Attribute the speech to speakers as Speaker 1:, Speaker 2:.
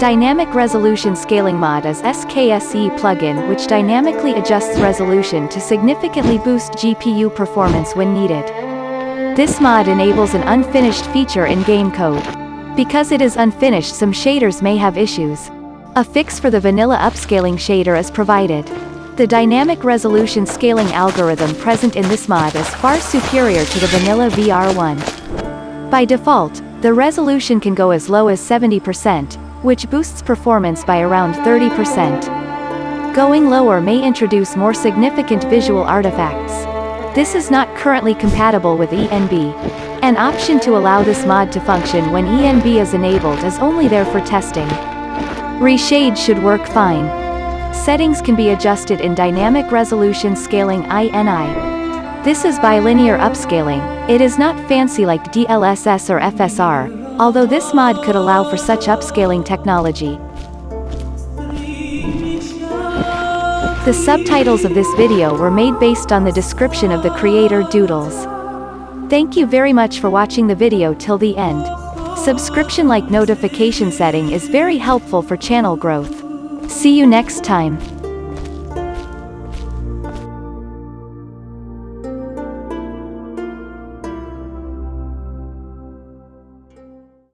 Speaker 1: Dynamic Resolution Scaling Mod is SKSE plugin which dynamically adjusts resolution to significantly boost GPU performance when needed. This mod enables an unfinished feature in game code. Because it is unfinished some shaders may have issues. A fix for the vanilla upscaling shader is provided. The dynamic resolution scaling algorithm present in this mod is far superior to the vanilla VR1. By default, the resolution can go as low as 70%, which boosts performance by around 30%. Going lower may introduce more significant visual artifacts. This is not currently compatible with ENB. An option to allow this mod to function when ENB is enabled is only there for testing. Reshade should work fine. Settings can be adjusted in Dynamic Resolution Scaling INI. This is bilinear upscaling, it is not fancy like DLSS or FSR, although this mod could allow for such upscaling technology. The subtitles of this video were made based on the description of the creator Doodles. Thank you very much for watching the video till the end. Subscription like notification setting is very helpful for channel growth. See you next time.